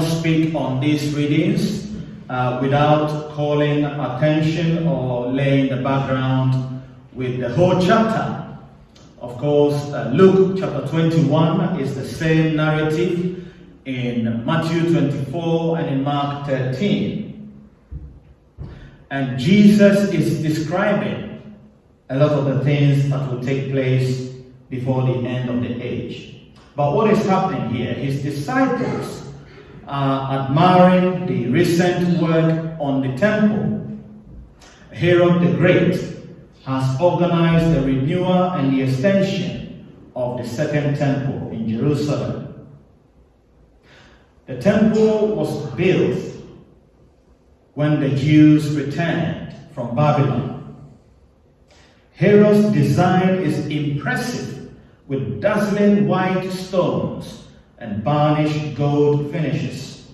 speak on these readings uh, without calling attention or laying the background with the whole chapter. Of course, uh, Luke chapter 21 is the same narrative in Matthew 24 and in Mark 13. And Jesus is describing a lot of the things that will take place before the end of the age. But what is happening here? His disciples are admiring the recent work on the temple. Herod the Great has organized the renewal and the extension of the second temple in Jerusalem. The temple was built when the Jews returned from Babylon. Herod's design is impressive with dazzling white stones and varnished gold finishes.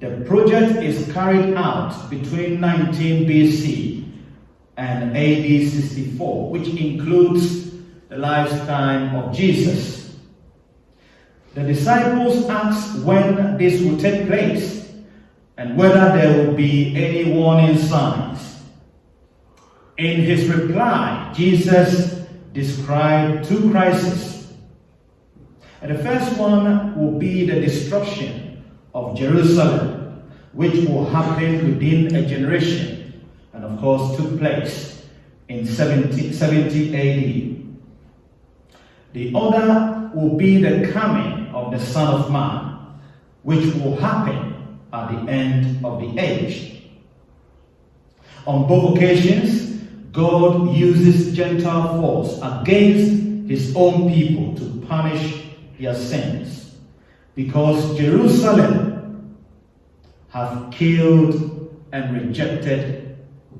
The project is carried out between 19 BC and AD 64, which includes the lifetime of Jesus. The disciples asked when this will take place and whether there will be any warning signs. In his reply, Jesus described two crises. And the first one will be the destruction of Jerusalem, which will happen within a generation and of course took place in 70, 70 AD. The other will be the coming of the Son of Man, which will happen at the end of the age. On both occasions, God uses Gentile force against his own people to punish their sins because Jerusalem have killed and rejected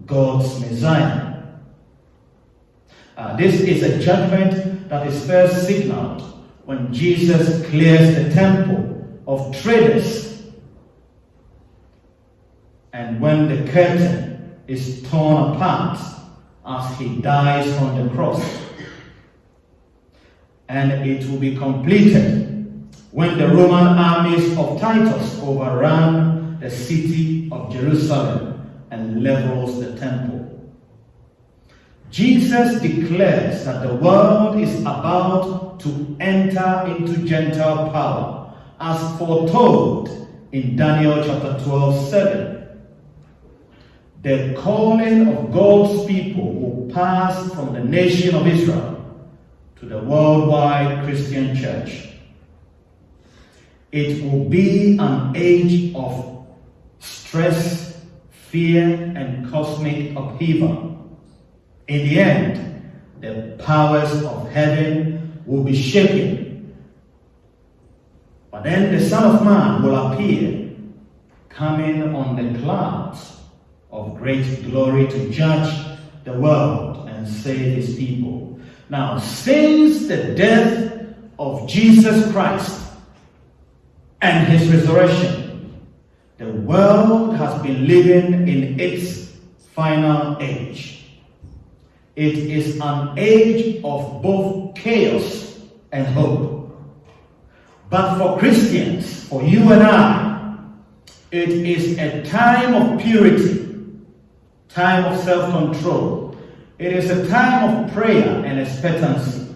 God's Messiah. Uh, this is a judgment that is first signaled when Jesus clears the temple of traders and when the curtain is torn apart as he dies on the cross. And it will be completed when the Roman armies of Titus overran the city of Jerusalem and levels the temple. Jesus declares that the world is about to enter into Gentile power, as foretold in Daniel chapter 12 7. The calling of God's people will pass from the nation of Israel to the worldwide Christian church. It will be an age of stress fear, and cosmic upheaval. In the end, the powers of heaven will be shaken. But then the Son of Man will appear, coming on the clouds of great glory to judge the world and save his people. Now, since the death of Jesus Christ and his resurrection, the world has been living in its final age. It is an age of both chaos and hope. But for Christians, for you and I, it is a time of purity, time of self-control. It is a time of prayer and expectancy.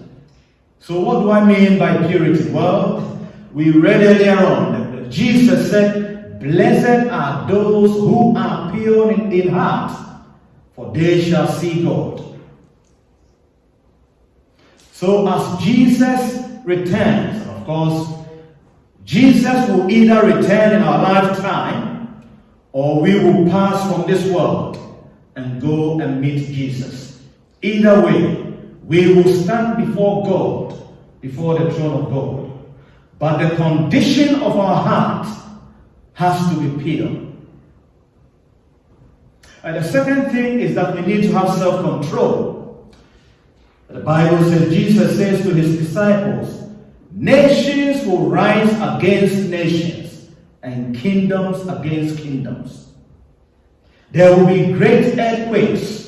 So what do I mean by purity? Well, we read earlier on that Jesus said, Blessed are those who are pure in heart, for they shall see God. So as Jesus returns, of course, Jesus will either return in our lifetime or we will pass from this world and go and meet Jesus. Either way, we will stand before God, before the throne of God. But the condition of our heart has to be pure. And the second thing is that we need to have self-control. The Bible says, Jesus says to his disciples, nations will rise against nations and kingdoms against kingdoms. There will be great earthquakes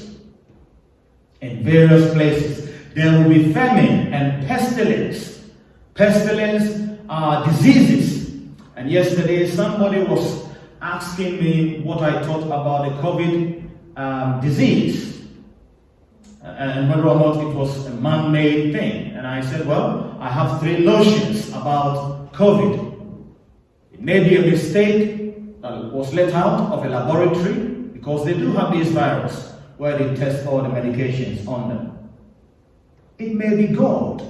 in various places. There will be famine and pestilence. Pestilence are diseases And yesterday, somebody was asking me what I thought about the COVID um, disease and whether or not it was a man made thing. And I said, Well, I have three notions about COVID. It may be a mistake that was let out of a laboratory because they do have this virus where they test all the medications on them. It may be God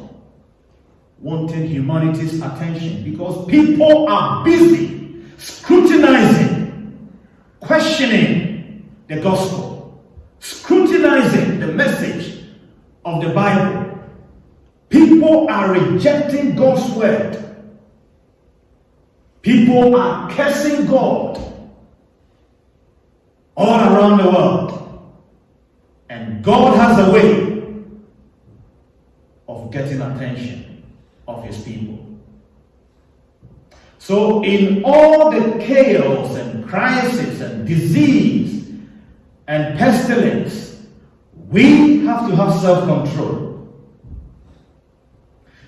wanting humanity's attention because people are busy scrutinizing, questioning the gospel, scrutinizing the message of the Bible. People are rejecting God's word. People are cursing God all around the world. And God has a way of getting attention of his people. So, in all the chaos and crisis and disease and pestilence, we have to have self control.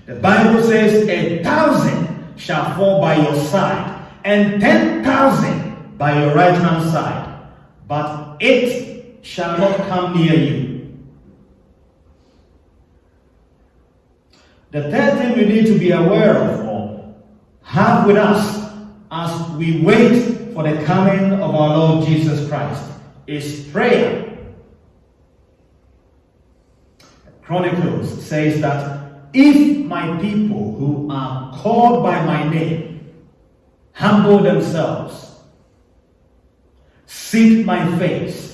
The Bible says, A thousand shall fall by your side, and ten thousand by your right hand side, but it shall not come near you. The third thing we need to be aware of or have with us as we wait for the coming of our Lord Jesus Christ is prayer. Chronicles says that if my people who are called by my name humble themselves, seek my face,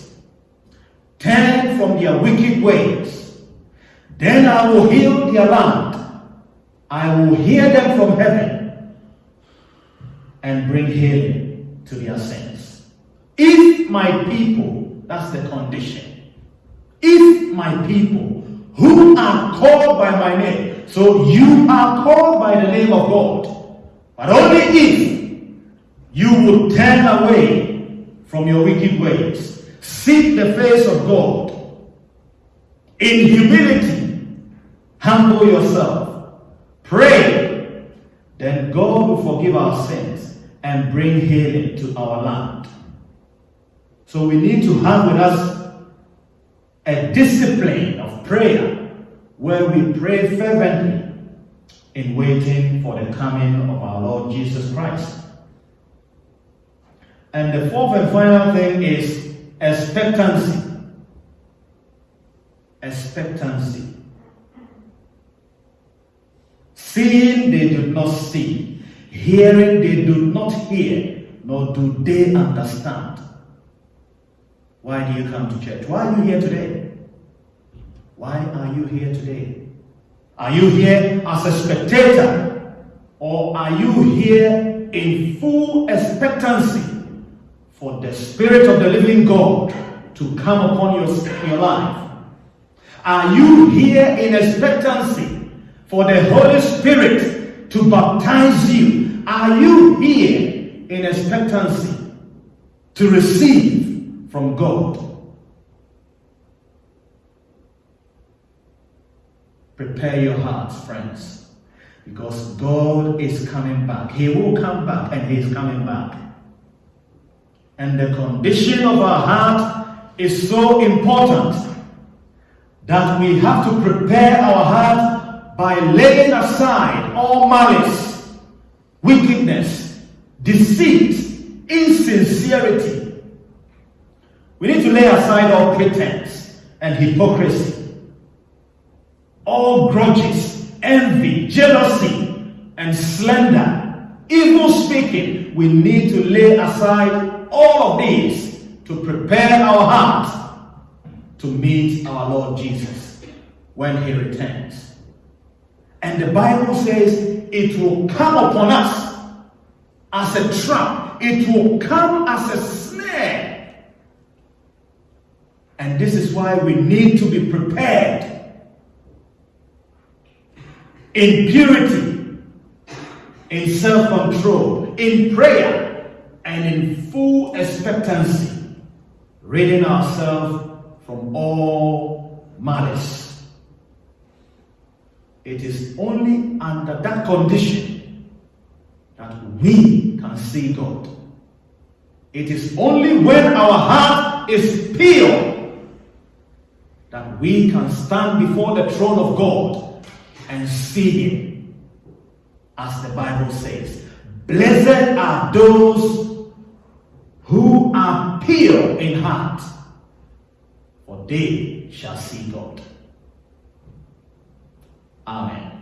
turn from their wicked ways, then I will heal their land. I will hear them from heaven and bring healing to their sins. If my people, that's the condition, if my people who are called by my name, so you are called by the name of God, but only if you would turn away from your wicked ways, seek the face of God in humility, humble yourself Pray, then God will forgive our sins and bring healing to our land. So we need to have with us a discipline of prayer where we pray fervently in waiting for the coming of our Lord Jesus Christ. And the fourth and final thing is expectancy. Expectancy. Seeing they do not see, hearing they do not hear, nor do they understand. Why do you come to church? Why are you here today? Why are you here today? Are you here as a spectator? Or are you here in full expectancy for the Spirit of the living God to come upon your, your life? Are you here in expectancy for the Holy Spirit to baptize you. Are you here in expectancy to receive from God? Prepare your hearts, friends, because God is coming back. He will come back, and He is coming back. And the condition of our heart is so important that we have to prepare our heart by laying aside all malice, wickedness, deceit, insincerity. We need to lay aside all pretense and hypocrisy, all grudges, envy, jealousy, and slander, evil speaking. We need to lay aside all of these to prepare our hearts to meet our Lord Jesus when he returns. And the Bible says it will come upon us as a trap, it will come as a snare. And this is why we need to be prepared in purity, in self control, in prayer, and in full expectancy, ridding ourselves from all malice. It is only under that condition that we can see God. It is only when our heart is pure that we can stand before the throne of God and see Him. As the Bible says, Blessed are those who are pure in heart, for they shall see God. Amen.